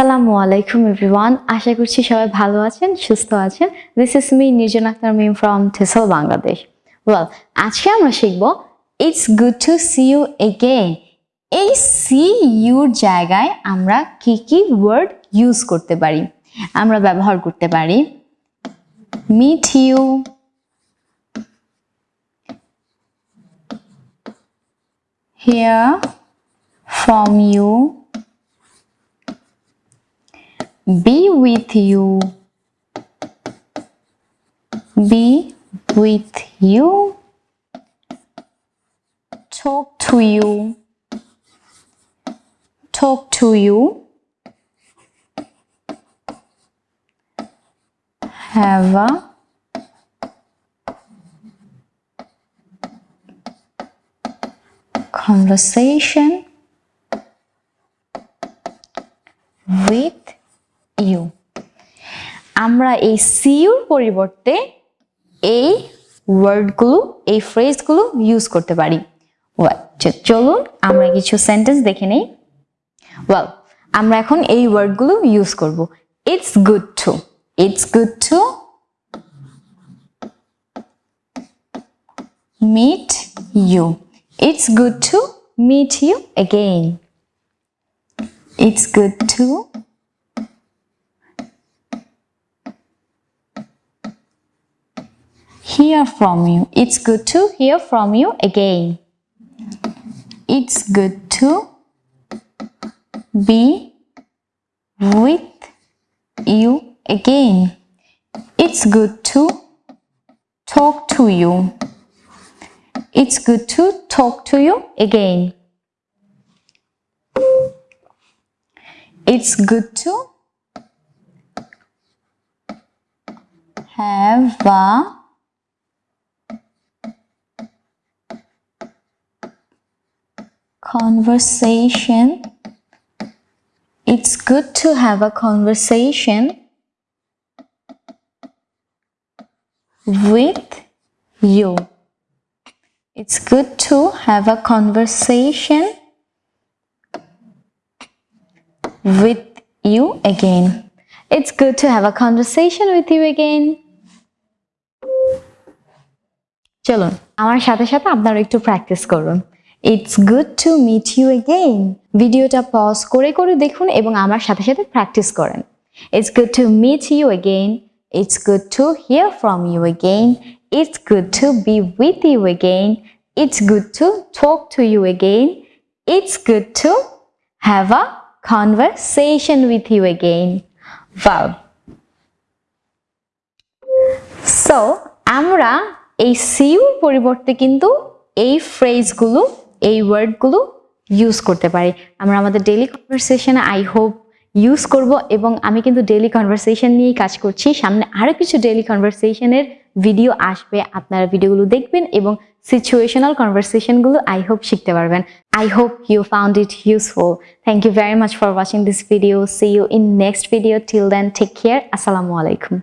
আসসালামু আলাইকুম এভরিওয়ান। আশা করছি সবাই ভালো আছেন, সুস্থ আছেন। This is me Nirjon Akter Mim from থেসল Bangladesh well আজকে আমরা শিখব it's good to see you again এই সি ইউর জায়গায় আমরা কি কি ওয়ার্ড ইউজ করতে পারি? আমরা ব্যবহার করতে পারি meet you hear from you. Be with you. Be with you. Talk to you. Talk to you. Have a conversation with you আমরা এই সিউর পরিবর্তে এই ওয়ার্ডগুলো, এই ফ্রেজগুলো ইউজ করতে পারি চলুন আমরা কিছু সেন্টেন্স দেখে নেই ওয়েল আমরা এখন এই ওয়ার্ডগুলো ইউজ করব it's good to, it's good to meet you. It's good to meet you again. It's good to hear from you. It's good to hear from you again. It's good to be with you again. It's good to talk to you. It's good to talk to you again. It's good to have a conversation. It's good to have a conversation with you. It's good to have a conversation with you again. It's good to have a conversation with you again. চলুন আমার সাথে সাথে আপনারা একটু practice করুন It's good to meet you again ভিডিওটা pause করে করে দেখুন এবং আমার সাথে সাথে প্র্যাকটিস করেন। It's good to meet you again it's good to hear from you again it's good to be with you again it's good to talk to you again it's good to have a conversation with you again. Wow. So আমরা এই sure পরিবর্তে কিন্তু এই ফ্রেজগুলো এই ওয়ার্ডগুলো use করতে পারি। আমরা আমাদের ডেলি কনভারসেশনে আই হোপ ইউজ করব এবং আমি কিন্তু ডেলি কনভারসেশন নিয়েই কাজ করছি। সামনে আরও কিছু ডেলি কনভারসেশনের ভিডিও আসবে। আপনারা ভিডিওগুলো দেখবেন এবং সিচুয়েশনাল কনভারসেশনগুলো আই হোপ শিখতে পারবেন। I hope you found it useful thank you very much for watching this video see you in next video till then take care আসসালামু আলাইকুম